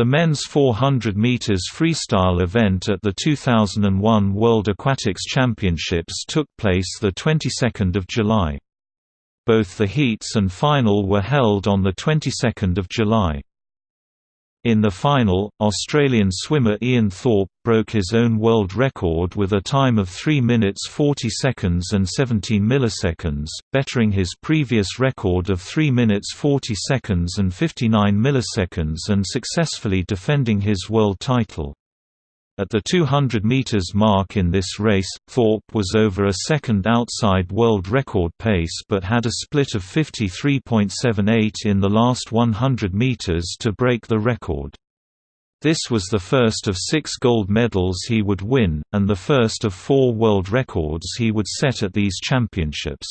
The men's 400 meters freestyle event at the 2001 World Aquatics Championships took place the 22nd of July. Both the heats and final were held on the 22nd of July. In the final, Australian swimmer Ian Thorpe broke his own world record with a time of 3 minutes 40 seconds and 17 milliseconds, bettering his previous record of 3 minutes 40 seconds and 59 milliseconds and successfully defending his world title. At the 200 meters mark in this race, Thorpe was over a second outside world record pace but had a split of 53.78 in the last 100 meters to break the record. This was the first of six gold medals he would win, and the first of four world records he would set at these championships.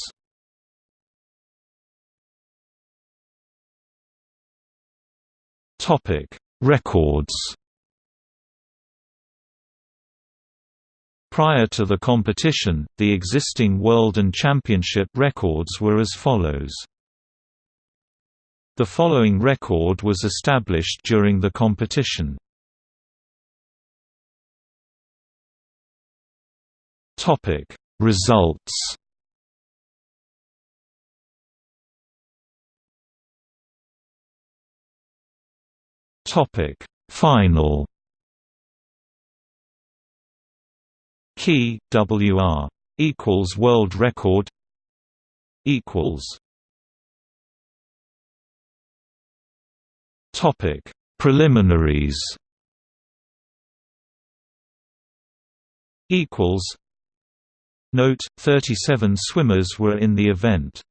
Records Prior to the competition, the existing world and championship records were as follows. The following record was established during the competition. Topic: Results. Topic: Final. Key WR equals world record equals Topic Preliminaries equals Note 37 swimmers were in the event